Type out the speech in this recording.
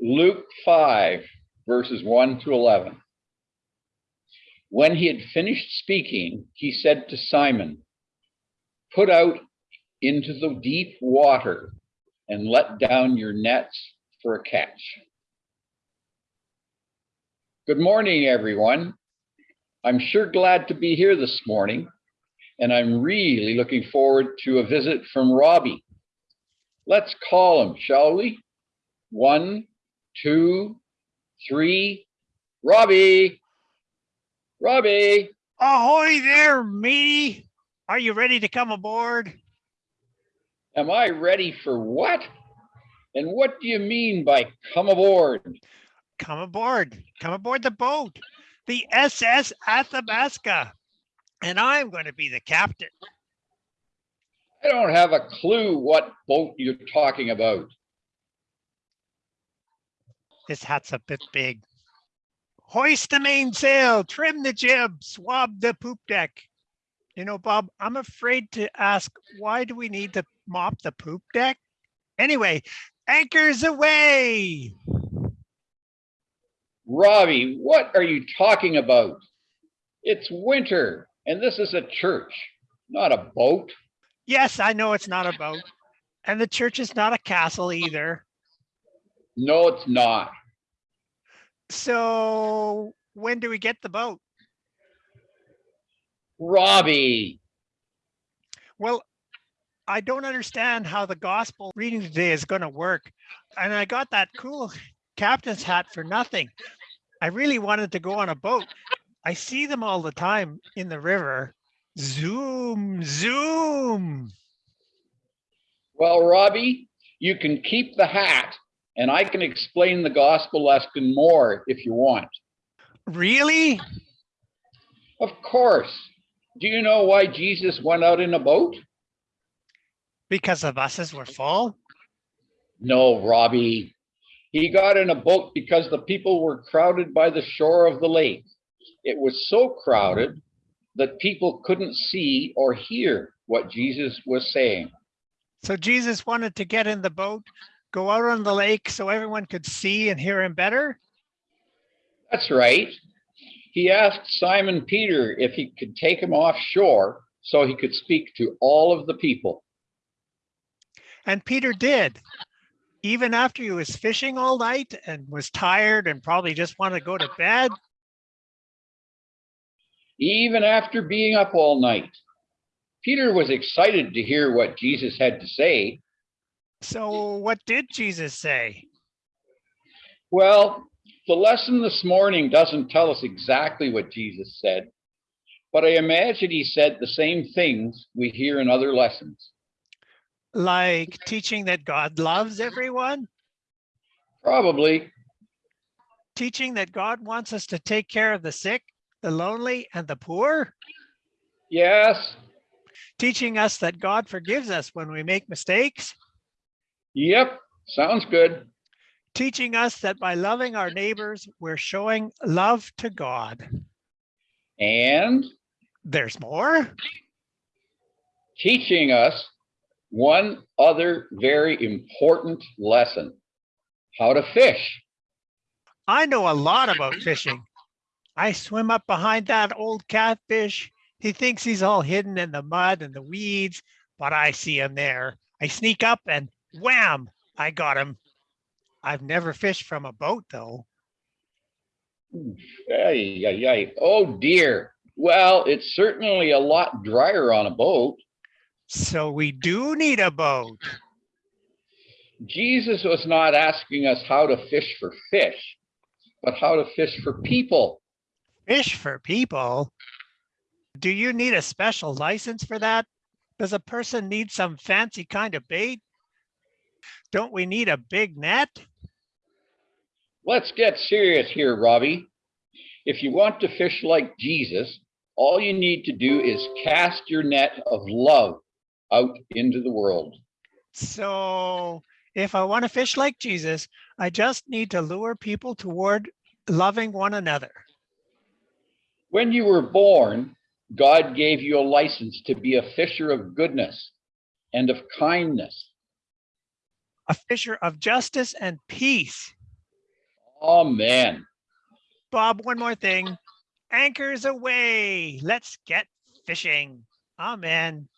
Luke 5, verses 1 to 11. When he had finished speaking, he said to Simon, Put out into the deep water and let down your nets for a catch. Good morning, everyone. I'm sure glad to be here this morning, and I'm really looking forward to a visit from Robbie. Let's call him, shall we? One, two, three. Robbie! Robbie! Ahoy there, matey. Are you ready to come aboard? Am I ready for what? And what do you mean by come aboard? Come aboard. Come aboard the boat, the SS Athabasca. And I'm going to be the captain. I don't have a clue what boat you're talking about. This hat's a bit big. Hoist the mainsail, trim the jib, swab the poop deck. You know, Bob, I'm afraid to ask, why do we need to mop the poop deck? Anyway, anchors aweigh. Robbie, what are you talking about? It's winter and this is a church, not a boat. Yes, I know it's not a boat. And the church is not a castle either. No, it's not. So when do we get the boat? Robbie. Well, I don't understand how the gospel reading today is going to work. And I got that cool captain's hat for nothing. I really wanted to go on a boat. I see them all the time in the river. Zoom, zoom. Well, Robbie, you can keep the hat and I can explain the gospel lesson more if you want. Really? Of course. Do you know why Jesus went out in a boat? Because the buses were full? No, Robbie. He got in a boat because the people were crowded by the shore of the lake. It was so crowded that people couldn't see or hear what Jesus was saying. So Jesus wanted to get in the boat, go out on the lake so everyone could see and hear him better? That's right. He asked Simon Peter if he could take him offshore so he could speak to all of the people. And Peter did. Even after he was fishing all night and was tired and probably just wanted to go to bed. Even after being up all night, Peter was excited to hear what Jesus had to say. So what did Jesus say? Well, the lesson this morning doesn't tell us exactly what Jesus said, but I imagine he said the same things we hear in other lessons. Like teaching that God loves everyone? Probably. Teaching that God wants us to take care of the sick, the lonely, and the poor? Yes. Teaching us that God forgives us when we make mistakes? Yep. Sounds good. Teaching us that by loving our neighbors, we're showing love to God. And There's more? teaching us one other very important lesson, how to fish. I know a lot about fishing. I swim up behind that old catfish. He thinks he's all hidden in the mud and the weeds, but I see him there. I sneak up and wham, I got him. I've never fished from a boat though. Ay, ay, ay. Oh dear. Well, it's certainly a lot drier on a boat. So we do need a boat. Jesus was not asking us how to fish for fish, but how to fish for people. Fish for people. Do you need a special license for that? Does a person need some fancy kind of bait? Don't we need a big net? Let's get serious here, Robbie. If you want to fish like Jesus, all you need to do is cast your net of love out into the world. So if I want to fish like Jesus, I just need to lure people toward loving one another. When you were born, God gave you a license to be a fisher of goodness and of kindness. A fisher of justice and peace. Oh, Amen. Bob, one more thing. Anchors aweigh. Let's get fishing. Amen.